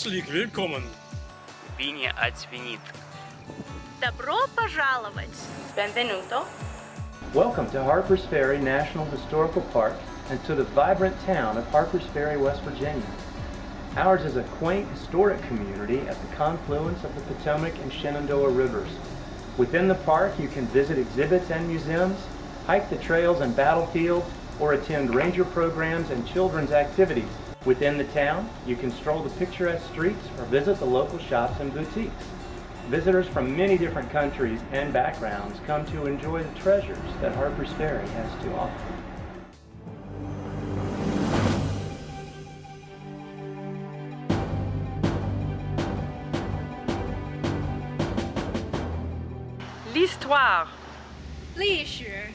Willkommen. Bine ați venit! Добро пожаловать! Benvenuto. Welcome to Harpers Ferry National Historical Park and to the vibrant town of Harpers Ferry, West Virginia. Ours is a quaint, historic community at the confluence of the Potomac and Shenandoah rivers. Within the park, you can visit exhibits and museums, hike the trails and battlefields, or attend ranger programs and children's activities. Within the town, you can stroll the picturesque streets or visit the local shops and boutiques. Visitors from many different countries and backgrounds come to enjoy the treasures that Harpers Ferry has to offer. L'histoire. 历史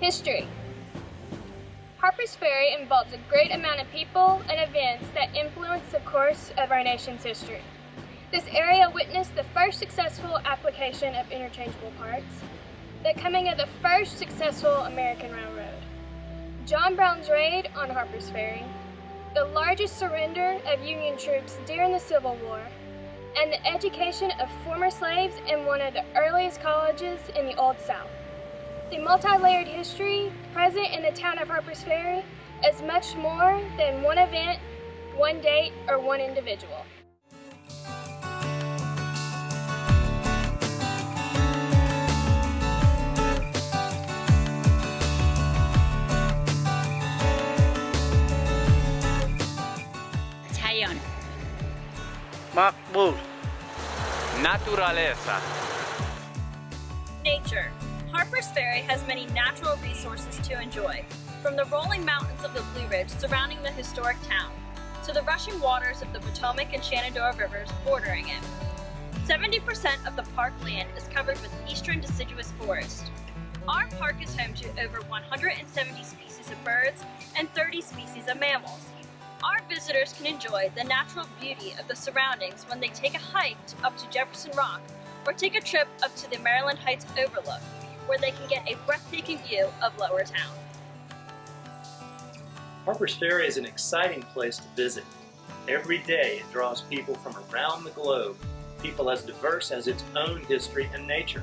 History Harper's Ferry involves a great amount of people and events that influence the course of our nation's history. This area witnessed the first successful application of interchangeable parts, the coming of the first successful American railroad, John Brown's raid on Harper's Ferry, the largest surrender of Union troops during the Civil War, and the education of former slaves in one of the earliest colleges in the Old South. The multi-layered history present in the town of Harpers Ferry is much more than one event, one date, or one individual. Tayon. Makbul! Naturaleza! Nature. Harper's Ferry has many natural resources to enjoy, from the rolling mountains of the Blue Ridge surrounding the historic town, to the rushing waters of the Potomac and Shenandoah rivers bordering it. 70% of the park land is covered with eastern deciduous forest. Our park is home to over 170 species of birds and 30 species of mammals. Our visitors can enjoy the natural beauty of the surroundings when they take a hike up to Jefferson Rock or take a trip up to the Maryland Heights Overlook, where they can get a breathtaking view of Lower Town. Harpers Ferry is an exciting place to visit. Every day it draws people from around the globe, people as diverse as its own history and nature.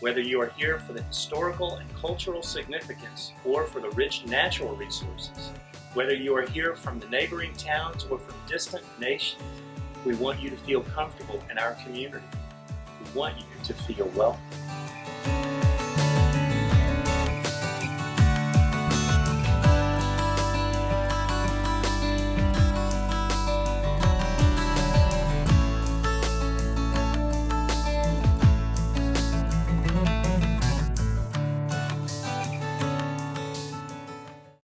Whether you are here for the historical and cultural significance or for the rich natural resources, whether you are here from the neighboring towns or from distant nations, we want you to feel comfortable in our community. We want you to feel welcome.